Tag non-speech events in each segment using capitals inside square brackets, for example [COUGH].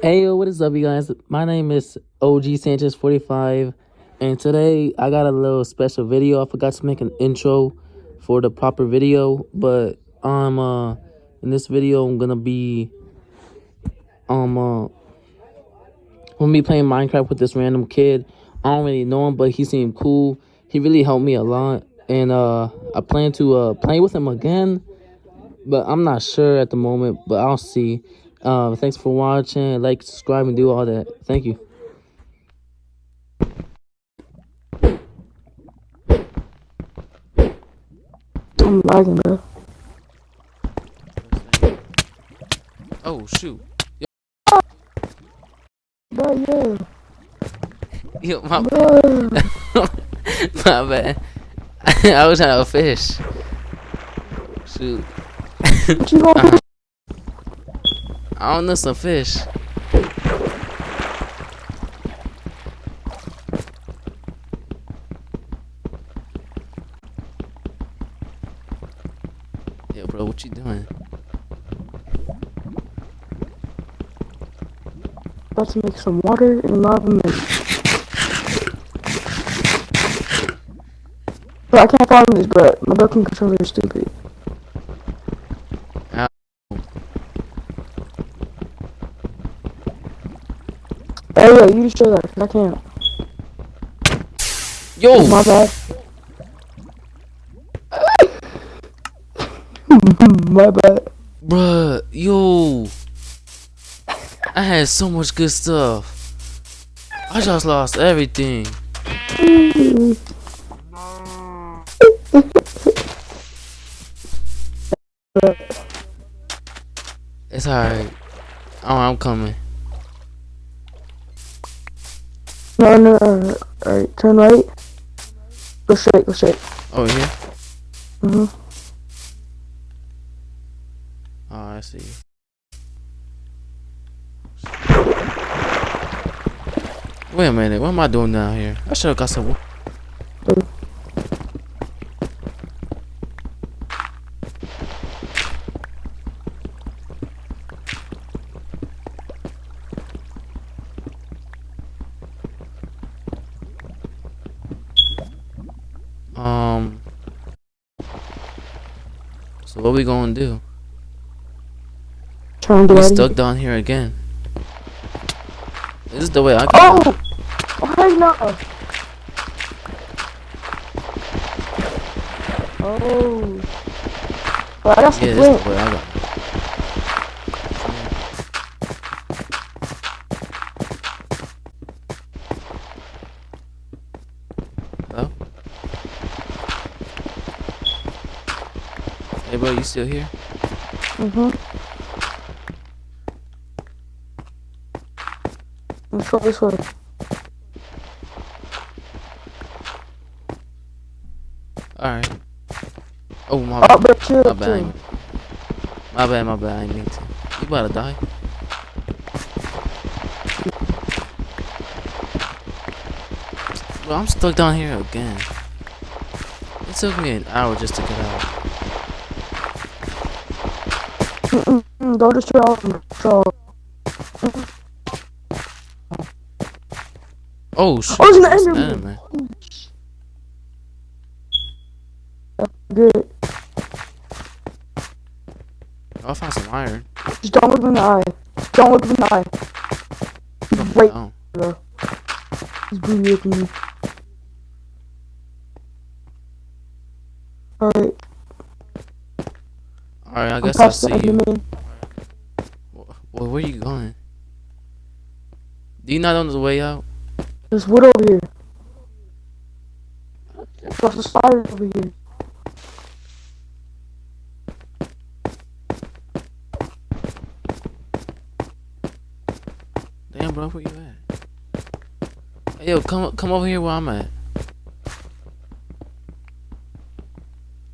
Hey yo, what is up, you guys? My name is OG Sanchez 45, and today I got a little special video. I forgot to make an intro for the proper video, but I'm uh, in this video I'm gonna be um, uh, I'm gonna be playing Minecraft with this random kid. I don't really know him, but he seemed cool. He really helped me a lot, and uh, I plan to uh play with him again, but I'm not sure at the moment. But I'll see. Um, thanks for watching. Like, subscribe, and do all that. Thank you. I'm lagging, bro. Oh shoot. Bro, yeah. [LAUGHS] Yo, my, Bro. [LAUGHS] my bad. [LAUGHS] I was out of fish. Shoot. What you gonna do? I don't know some fish. Yo, bro, what you doing? About to make some water and lava mix. Bro, I can't follow this, bro. My broken controller is stupid. Hey, yo, you just show that, 'cause I can't. Yo, My bad. [LAUGHS] My bad. bruh, yo. I had so much good stuff. I just lost everything. [LAUGHS] It's alright. Oh, I'm coming. No, no, no, no. Alright, turn right. Go straight, go straight. Over here? Mm-hmm. Oh, I see. Wait a minute, what am I doing down here? I should have got some. What we gonna do? Turn to We stuck down here again. This is the way I go. Oh! Why not? Oh. Well, I got yeah, this is the way I go. Hello? Hey, bro, you still here? Mm-hmm. Let's go this way. Alright. Oh, my Oh, bad. My bad. I chill. ain't- My bad, my bad. I mean to. You about to die. Bro, I'm stuck down here again. It took me an hour just to get out. All of them. So, Oh, shit. Oh, it's an Enderman. Good. Oh, I found some iron. Just don't look in the eye. Don't look in the eye. Right, Oh, bro. He's booty me. Alright, Alright, I guess I'll see you. Well, where are you going? Do you not know the way out? There's wood over here. Across the spider over here. Damn, bro, where you at? Hey, yo, come come over here where I'm at.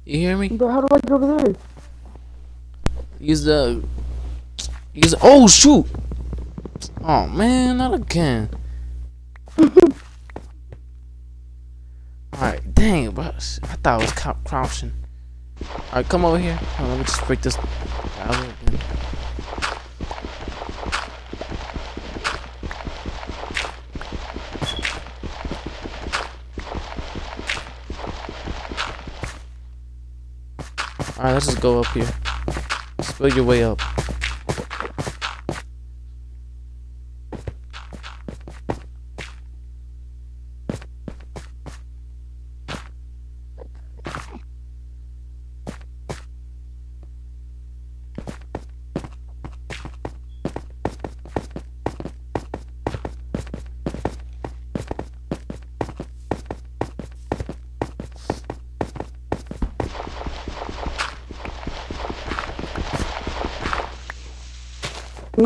You hear me? Bro, how do I get over there? Use the. He's oh shoot. Oh man, not again. Alright, dang, bro. I thought I was crouching. Alright, come over here. Let me just break this out again. Alright, let's just go up here. Spill your way up.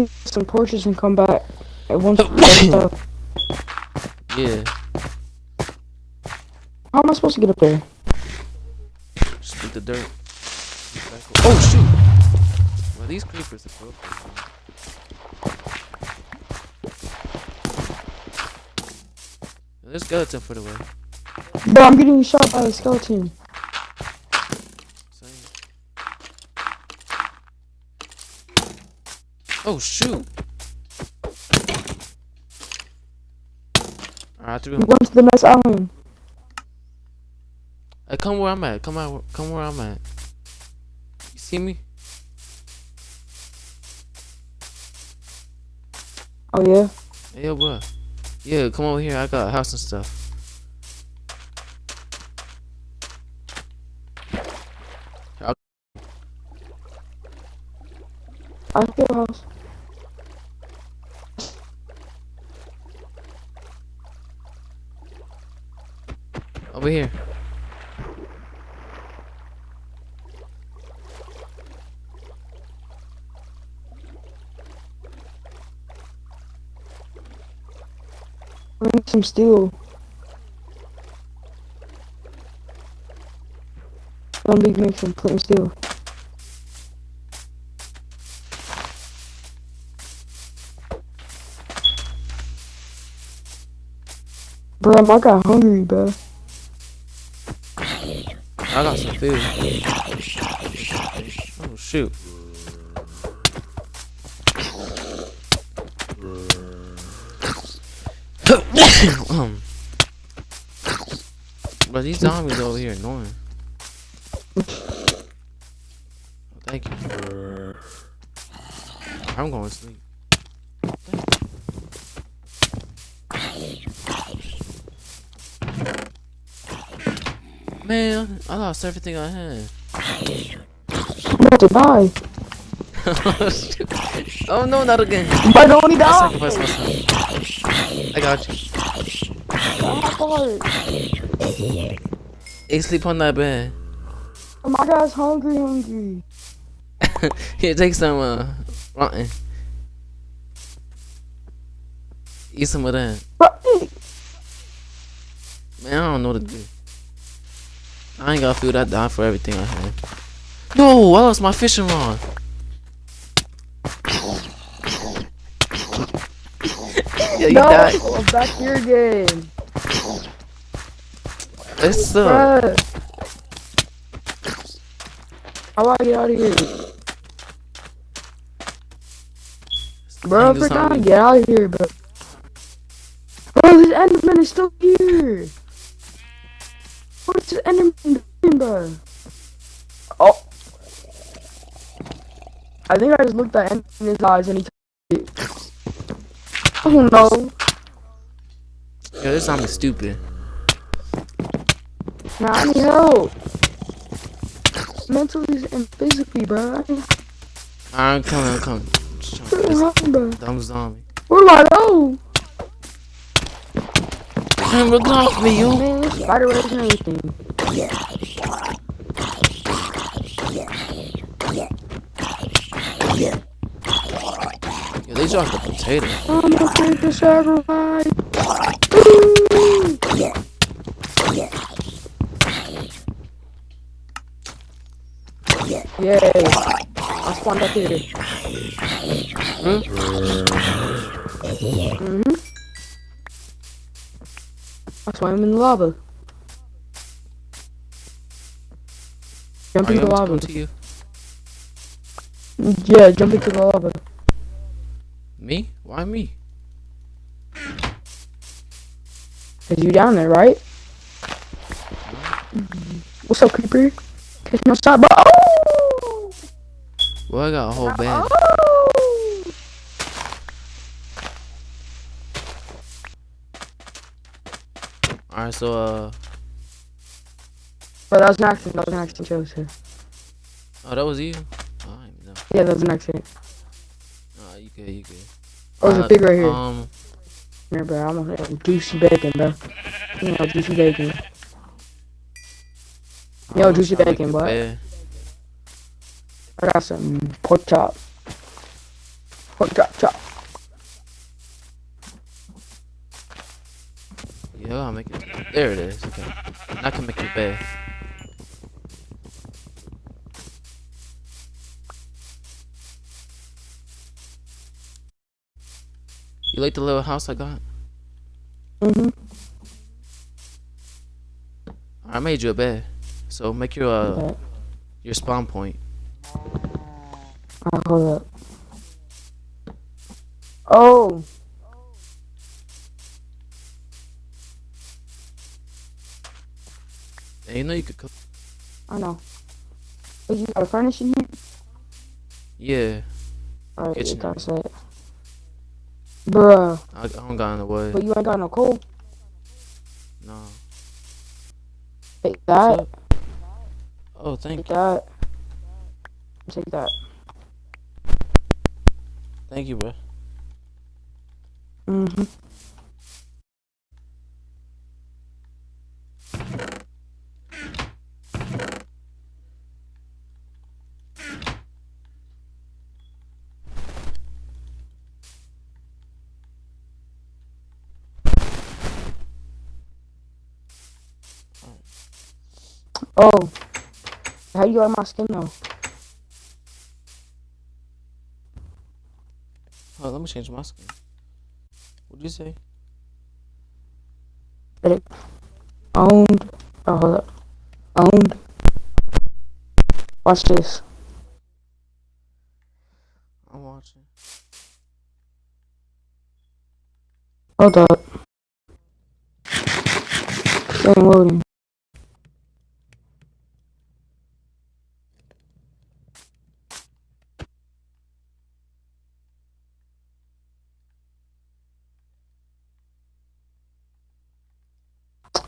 Some torches and come back at once. stuff. [LAUGHS] [LAUGHS] Yeah. How am I supposed to get up there? Just the dirt. Oh shoot! Well, these creepers are broken. There's skeleton for the way. Bro, I'm getting shot by a skeleton. Same. Oh shoot! Alright, threw I'm him. going to the next island. Hey, come where I'm at. Come out. Come where I'm at. You see me? Oh yeah. Hey, yo, bro. Yeah, come over here. I got a house and stuff. I. I feel a house. Over here. I need some steel. Big make some flint steel. Bro, I got hungry, bro. I got some food. Oh shoot. [COUGHS] um. But these zombies over here annoying. Oh, thank you. I'm going to sleep. Man, I lost everything I had. About to die. oh no, not again. I don't want to I die. I got you. Oh Hey, sleep on that bed. my guy's hungry, hungry. [LAUGHS] Here, take some uh, rotten. Eat some of that. Man, I don't know what to do. I ain't got food. I died for everything I had. No, I lost my fishing rod. yeah, you no, died. I'm back here again. It's uh, Bruh. How do I get out of here? Bro, Angus for time, get out of here, bro. Bro, this Enderman is still here. What is this Enderman doing, bro? Oh. I think I just looked at Enderman in his eyes and he took it. Oh no. Yo, this zombie's stupid. Nah, I need help. Mentally and physically, bro. I need I'm coming, I'm coming. Just trying to get this help, bro. dumb zombie. Where do I go? Man, look off me, yo. Man, spider webs and everything. Yo, they dropped a potato. I'm gonna take the sacrifice. Yay. I spawned up here. Hmm? Mm-hmm. I'm in the lava. Jump Are you into the lava. to you? Yeah, jump into the lava. Me? Why me? Cause you down there, right? What's up, creeper? Catch my shot, bro. Oh! Well, I got a whole band. Oh! Alright, so, uh, But that was an accident. That was an accident, Joseph. oh, that was you? Oh, I didn't know. Yeah, that was an accident. Oh, you good, you good. Oh, there's a Uh, pig right here. Um, Here, bro. I'm gonna have juicy bacon, bro. You know, juicy bacon. Yo, I'm juicy trying to make bacon, a boy. I got some pork chop. Pork chop chop. Yeah, I gotta make it. There it is. Okay. I can make a bed. You like the little house I got? Mm-hmm. I made you a bed. So make your uh Okay. your spawn point. Alright, hold up. Oh, You know you could cook. I know. Wait, you got a furnace in here? Yeah, Alright, you Kitchen say it. Bruh, I, I don't got the wood. but you ain't got no coal. No. Take that. Oh, thank Take that. Take that. thank you, bro. Mm-hmm. Oh, how you like my skin though? Oh, let me change my skin. What'd you say? Owned. Oh, hold up. Owned. Watch this. I'm watching. Hold up. It ain't loading.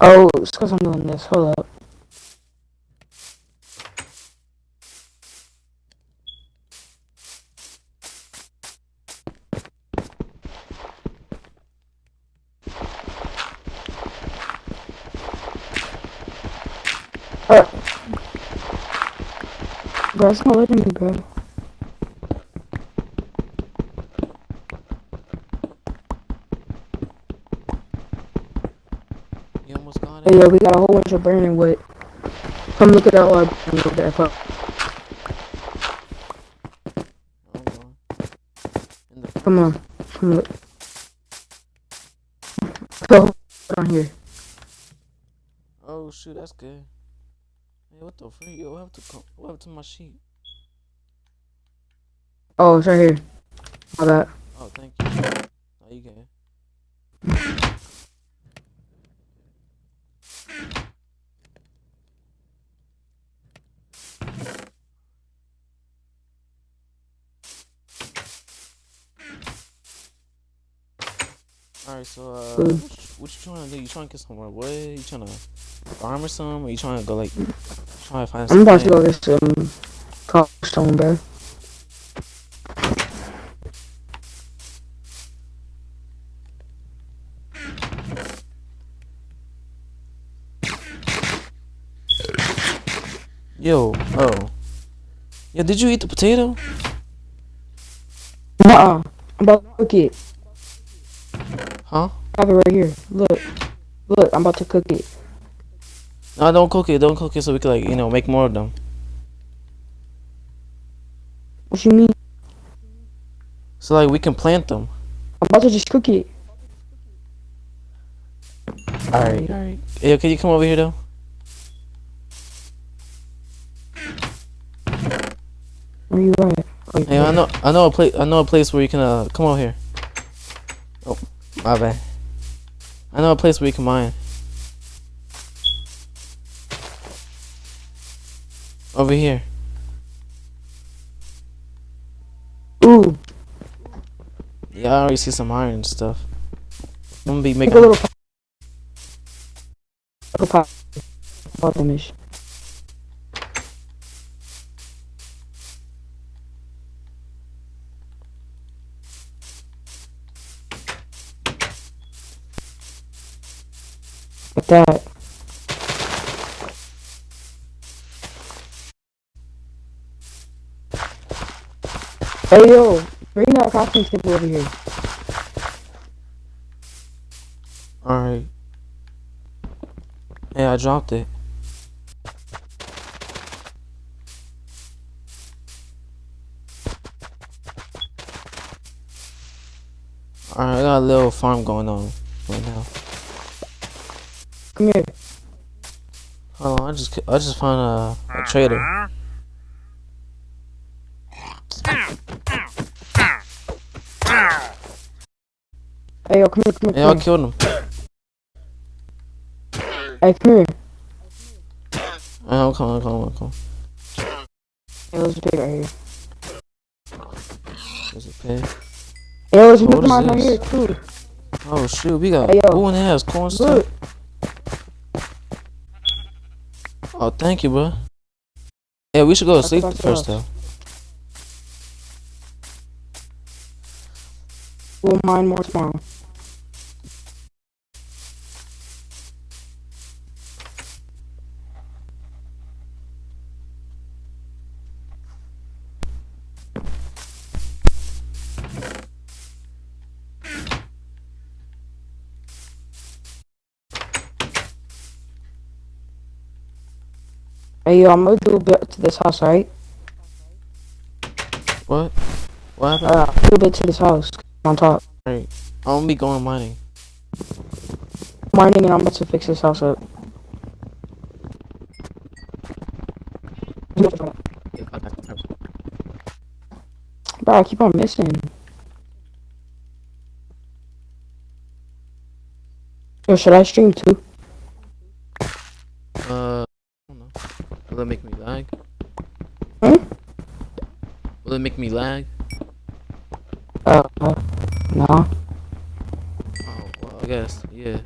Oh, it's because I'm doing this. Hold up. Uh, bro, it's not letting me, bro. You almost got Hey, yo, we got a whole bunch of burning wood. Come look at that one over there. Come. I'm going. In the Come on. Come look. On here. Oh shoot, that's good. Hey, what the freak? Yo, what happened to what happened to my sheet? Oh, it's right here. My bad. Oh, thank you. Oh, you can. Alright, so uh, what, you- what you trying to do? You trying to get some What? You trying to farm or something? Or you trying to go like trying to find some I'm about to go get some cobblestone, bro. Yo, oh. Yo, did you eat the potato? Nuh-uh. I'm about to cook it. Huh? I have it right here. Look. Look, I'm about to cook it. No, don't cook it. Don't cook it so we can like you know make more of them. What you mean? So like we can plant them. I'm about to just cook it. All right, all right. Hey, can you come over here though? Where you at? Hey, I know, I know a place. I know a place where you can uh come over here. My bad. I know a place where you can mine. Over here. Ooh, Yeah, I already see some iron stuff. I'm gonna be making. a little pop. Little pop. That. Hey yo, bring that crafting table over here. Alright. Hey, I dropped it. Alright, I got a little farm going on right now. Come here. Hold on, I just I just found a, a trader. Hey yo, come here, come here, Yeah, I killed him. Hey, come here. Uh, I'm coming, I'm coming, I'm coming. Hey, there's a pig right here. There's a pig. Hey, there's a pig right here too. Oh shoot, we got Hey, yo. who in the house? Corn stuff. Oh, thank you, bro. Yeah, we should go to sleep first, though. We'll mine more tomorrow. Hey yo, I'm gonna do a bit to this house, right? What? What happened? Uh, do a bit to this house on top. Right. I'm gonna be going mining. Mining and I'm about to fix this house up. Bro, I keep on missing. Yo, should I stream too? Uh, I don't know. Will it make me lag? Hmm? Will it make me lag? Uh, no. Oh, well, I guess, yeah.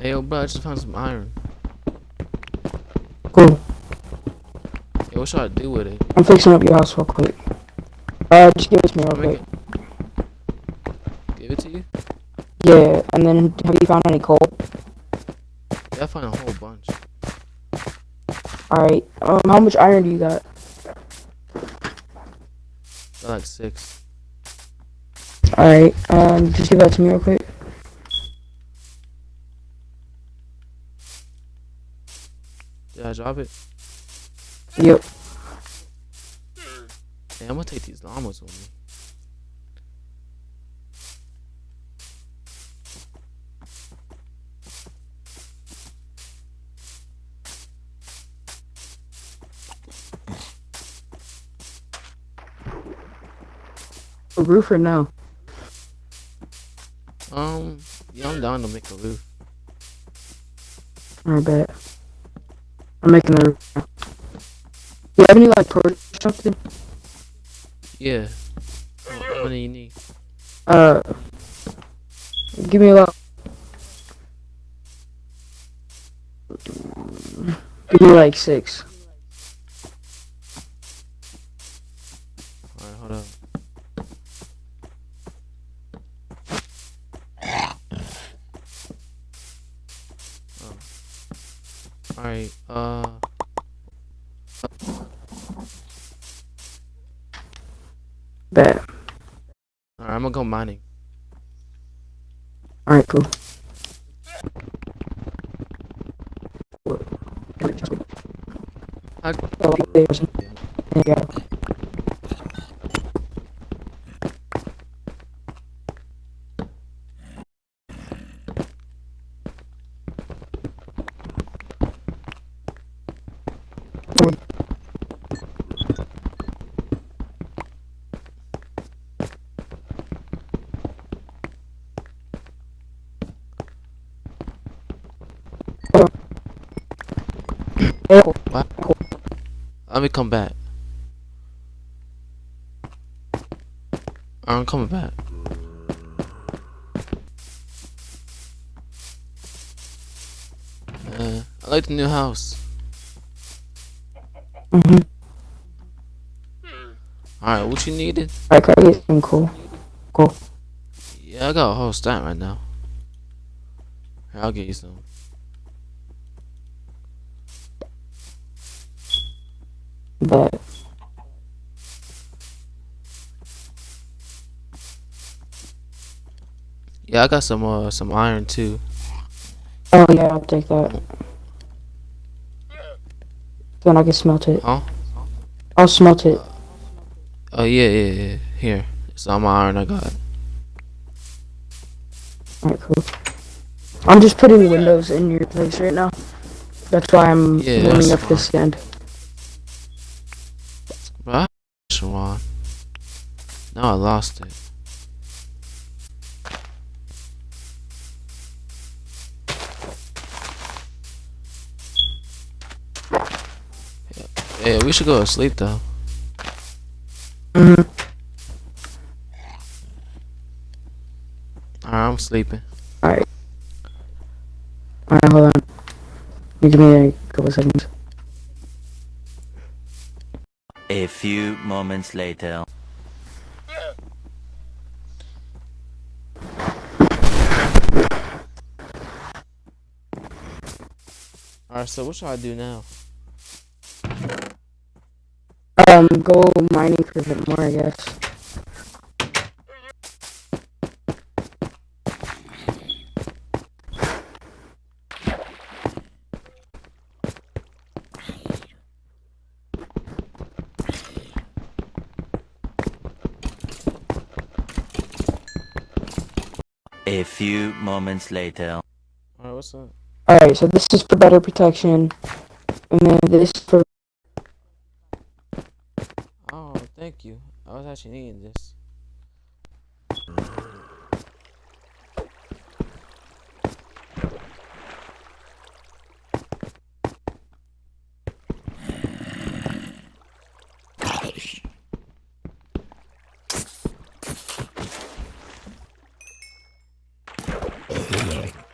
Hey, yo, bro, I just found some iron. Cool. Yo, what should I do with it? I'm fixing up your house real quick. Uh, just give it to me real quick. it. Give it to you? Yeah, and then have you found any coal? Yeah, I found a whole bunch. Alright, um, how much iron do you got? Got like six. Alright, um, just give that to me real quick. Did I drop it? Yep. Hey, I'm gonna take these llamas with me. A roof or no? Um, yeah, I'm down to make a roof. I bet. I'm making a roof. now. You have any like produce or something? Yeah. How how many you need? Uh, give me a lot. Give me like six. Alright, uh. Bet. Alright, I'm gonna go mining. Alright, cool. I- Let me come back. I'm coming back. Uh, I like the new house. Mm-hmm. Alright, what you needed? I get some cool? Cool. Yeah, I got a whole stack right now. Here, I'll get you some. But Yeah, I got some uh some iron too. oh yeah, I'll take that. Then I can smelt it. Huh? I'll smelt it. Oh yeah, yeah, yeah. Here, it's all my iron I got. Alright, cool. I'm just putting windows in your place right now. That's why I'm Yeah, warming up this end. Now I lost it. Yeah, yeah, we should go to sleep though. hmm Alright, I'm sleeping. Alright, hold on. You give me a couple seconds. A few moments later. Alright, so what should I do now? Um, go mining for a bit more, I guess. A few moments later. Alright, what's up? Alright, so this is for better protection. And then this for Oh, thank you. I was actually needing this.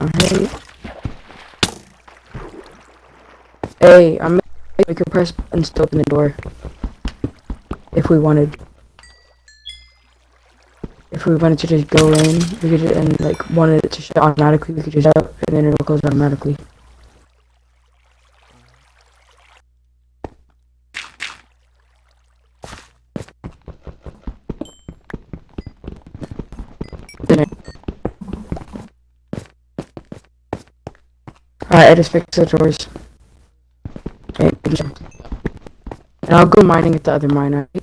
Alright. Hey, I'm we could press buttons to open the door. If we wanted. If we wanted to just go in, we could just, and like wanted it to shut automatically, we could just shut and then it'll close automatically. Alright, I just fixed the doors. Okay, good job. And I'll go mining at the other mine. Alright.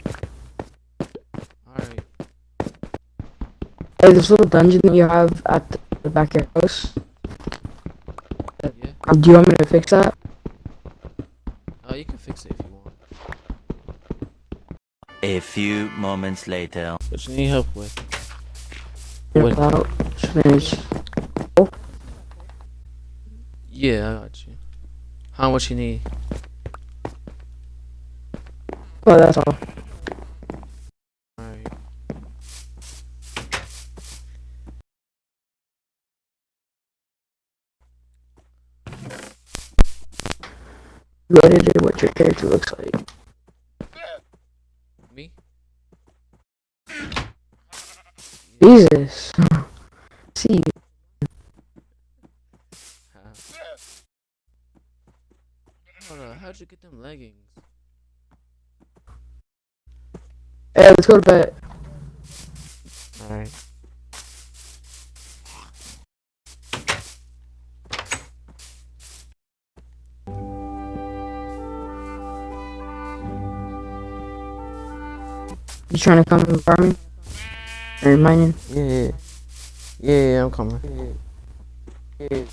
Hey, this little dungeon that you have at the, the back of your house. Yeah. um, Do you want me to fix that? Oh, you can fix it if you want. A few moments later. What you need help with? Yeah, What? About finish. Yeah, I got you. How much you need? Oh, that's all. Alright. You edited what your character looks like. Me? Jesus. [LAUGHS] See, Hold on, how'd you get them leggings? Hey, let's go to bed. Alright. You trying to come and farming? Or mining? Yeah, yeah. Yeah, yeah, I'm coming. Yeah. Yeah.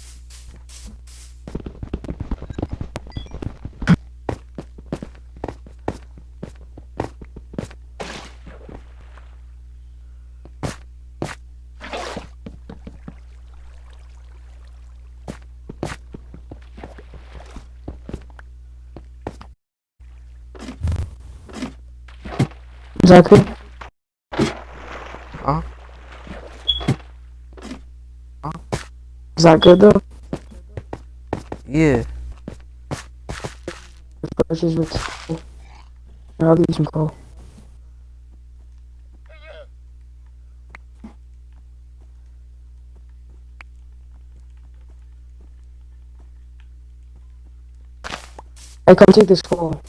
That good? Huh? Is that good though? Yeah. Torches with. I'll give you some coal. Hey, come take this coal.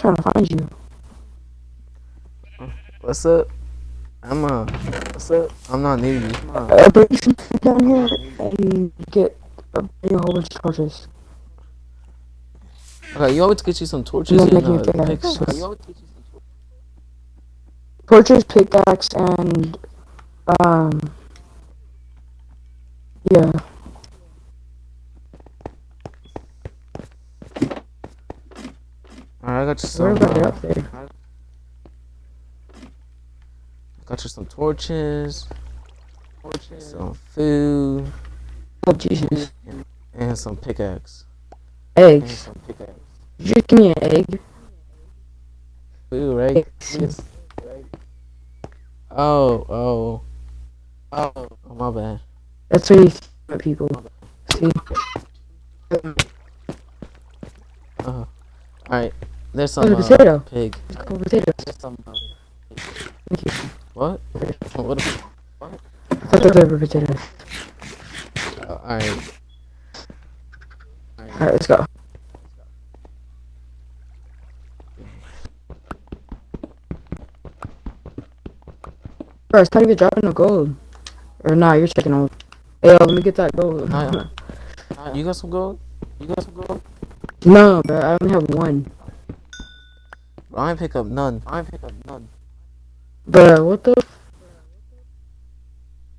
Trying to find you. What's up? I'm uh. What's up? I'm not near you. Uh, bring some down here and get bring a whole bunch of torches. Okay, you always get you some torches I'm and making uh, a picks. pickaxe. Torches, pickaxe, and um, yeah. Alright, I got you some. about Uh, up there? got you some torches. Some food Oh Jesus! and some pickaxe. And Eggs. some pickaxe. Just give me an egg. Food, right? Eggs. Oh, oh. Oh, oh my bad. That's what you see people. See? Uh, alright, there's some the uh, potato. pig. It's called potatoes. There's some. Uh, Thank you. what? What? the- I thought those were potatoes. Uh, alright. Alright, let's go. Bro, it's not even dropping no gold. Or nah, you're checking on. Hey, yo, let me get that gold. Nah. You got some gold? You got some gold? no, bro, I only have one. I pick up none. I pick up none. Bro, what the?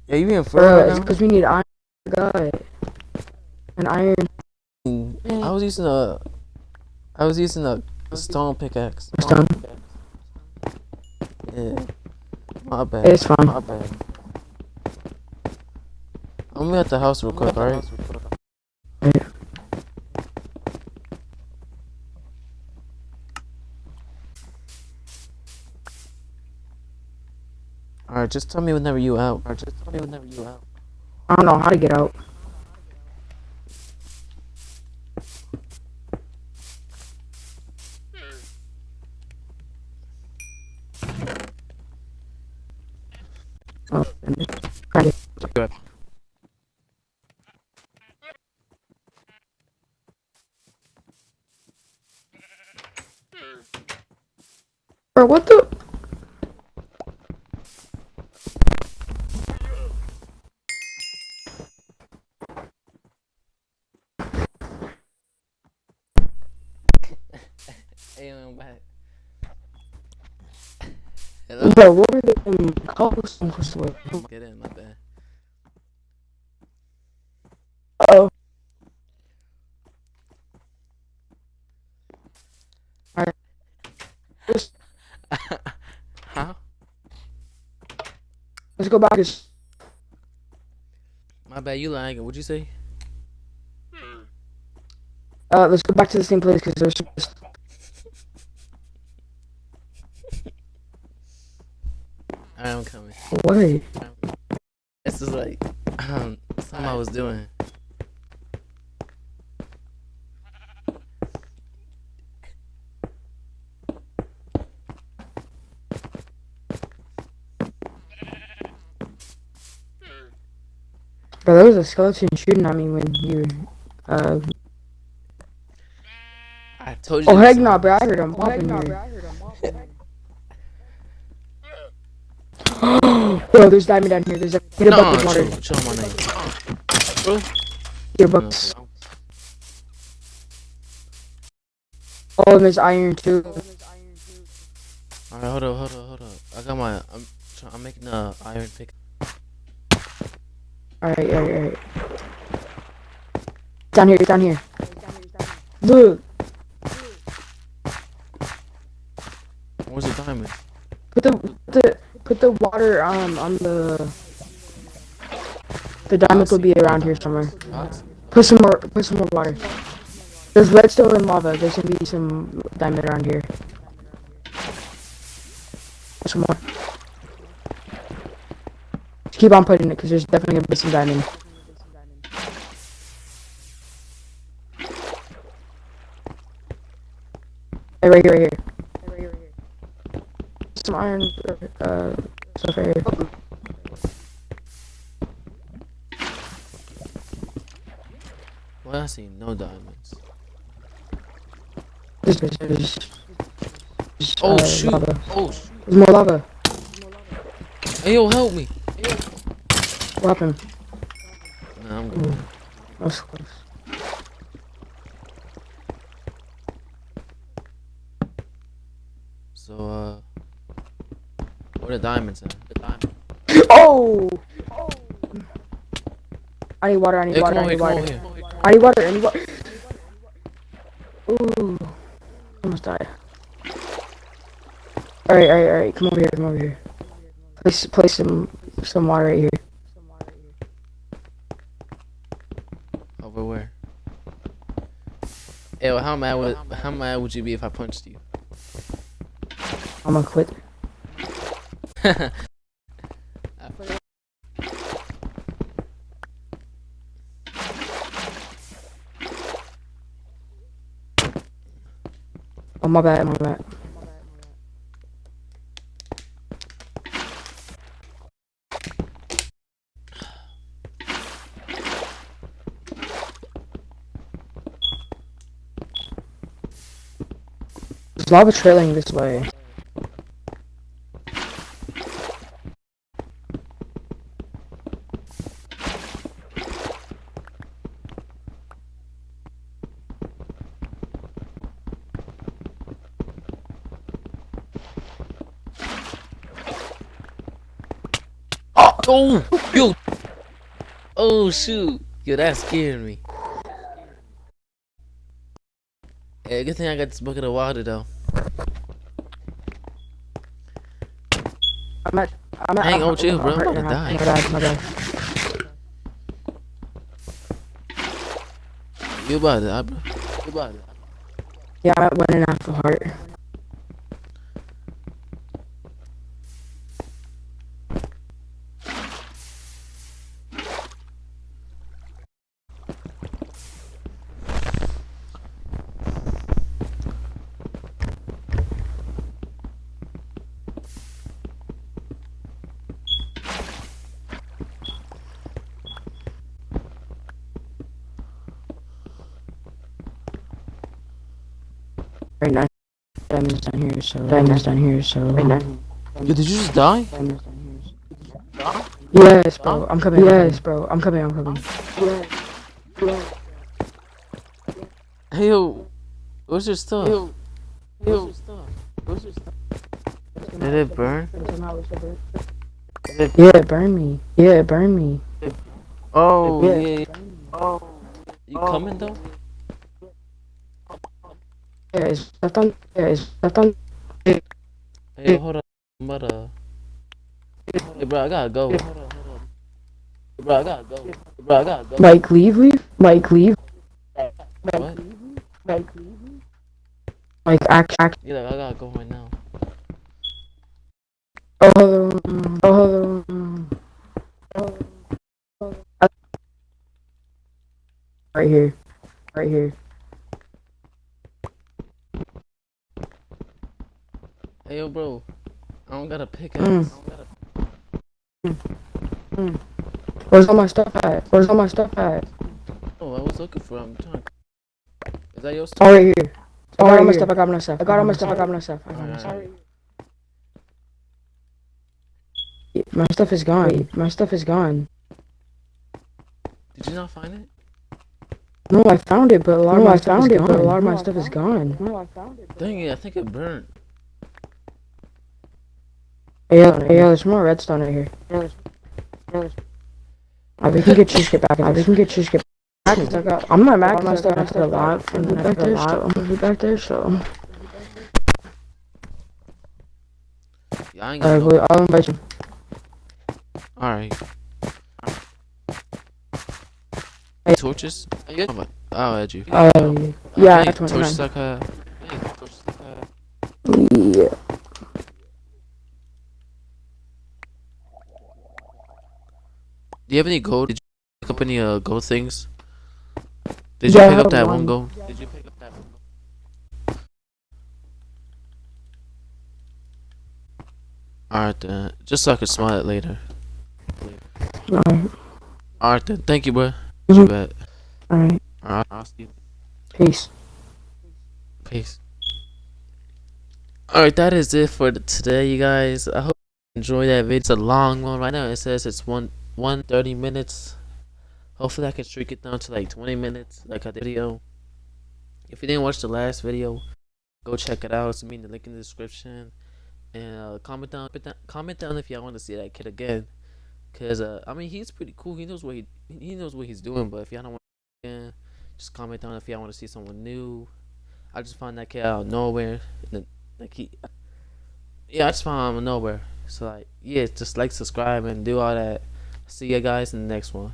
Yeah, you being for Bro, it's because we need iron. God. An iron? I was using a. I was using a stone pickaxe. stone. Yeah. My bad. It's fine. My bad. I'm at the house real quick, alright? Alright, just tell me whenever you out. Alright, just tell me whenever you out. I don't know how to get out. Oh, got. Good. Bro, what the? Hey, I'm back. Bro, what were the um, cobblestone for sweat? Get in, my bad. Oh. Alright. Let's, Huh? let's go back. to- My bad, you lying. What'd you say? Uh, let's go back to the same place because there's. Alright, I'm coming. What? This is like um, something I was doing. Bro, there was a skeleton shooting at me when you. Uh. I told you. Oh this heck no, bro! I heard him popping here. [GASPS] Bro, there's diamond down here. There's a get a No, bucket of water. chill, chill on my name. Your bucks. Oh, and there's iron too. Alright, hold up, hold up, hold up. I got my. I'm. try- I'm making a iron pick. Alright, alright, alright. Down here, down here. Look, Where's the diamond? put the put the put the water um on the the diamond will be around here somewhere. Put some more. Put some more water. There's redstone and lava. There's gonna be some diamond around here. Put some more. Just keep on putting it, cause there's definitely gonna be some diamond. Hey, right here, right here. Some iron, uh, stuff right here. Well, I see no diamonds. There's, there's, there's, there's, Oh uh, shoot! lava. Oh, sh- There's more lava. hey yo, help me! What happened? Nah, I'm good. That was close. So, uh, where the diamonds at? The diamonds. Oh! I need water, I need Hey, water, I need water. here. I need water, I need water. Ooh. Almost died. Alright, alright, alright. Come over here, come over here. Place, place some, some water right here. Over where? Well, how mad would how mad would you be if I punched you? I'm gonna quit. [LAUGHS] Oh, my bad, my bad. There's lava trailing this way. Oh, yo! Oh shoot! Yo, that scared me. Hey, good thing I got this bucket of water though. I'm at. I'm at. Hang on, I'm chill, bro. I'm hurting, about to I'm die. My bad, my bad. You about to die, bro? You about to die. Yeah, one and a half a heart. Diamonds down here, so diamonds down here, so. Yo, did you just die? Diamonds down here. So. Yes, bro. I'm coming. Yes, bro. I'm coming. I'm coming. Hey yo, where's your stuff? Yo, yo, where's your stuff? Did it burn? Yeah, it burned me. Yeah, it burned me. Oh Yeah. yeah. Oh, you coming though? Yeah, it's left on. Yeah, it's left on. Hey, hold on. Hey, bro, I gotta go. Hold on, hold on. Bro, I gotta go. Bro, I gotta go. Mike, leave, leave. Mike, leave. What? Mike, act, act. Yeah, I gotta go right now. Oh, hold on. Oh, hold on. Right here. Right here. Yo, bro. I don't got a pickaxe. Mm. I don't got a- Where's all my stuff at? Where's all my stuff at? Oh, I was looking for. it. I'm trying. Is that your stuff? right here. I got all my here. stuff. I got my stuff. I got all my stuff. I got my stuff. I got my stuff. My stuff is gone. My stuff is gone. Did you not find it? No, I found it, but a lot of my stuff is gone. But a lot of my stuff is gone. Dang it! I think it burnt. Hey, yo, hey, yo, there's more redstone right here. Uh, we can get cheesecake back. Uh, we can get cheesecake back. I got, I'm not stuff. I put a lot from the back there. So, back there. So, Yeah, I ain't got alright, no. I'll invite you. All right. Hey, torches? Yeah. I'll add you. Uh, yeah, Hey, 29. torches like hey, torches like uh. Yeah. Do you have any gold? Did you pick up any uh gold things? Did Yeah, you pick up that one one. gold? Did you pick up that one gold? Alright then, just so I can smile it later. Alright. Alright then, thank you, bro. You bet. Alright. Alright, I'll see you. Peace. Peace. Alright, that is it for today, you guys. I hope you enjoyed that video. It's a long one right now. It says it's one one thirty minutes. Hopefully, I can shrink it down to like twenty minutes, like I did video. If you didn't watch the last video, go check it out. It's me in the link in the description. And uh, comment down, comment down, if y'all want to see that kid again. Cause uh, I mean, he's pretty cool. He knows what he he knows what he's doing. But if y'all don't want, again, just comment down if y'all want to see someone new. I just found that kid out of nowhere. Like he, yeah, I just found him out of nowhere. So like, yeah, just like, subscribe, and do all that. See you guys in the next one.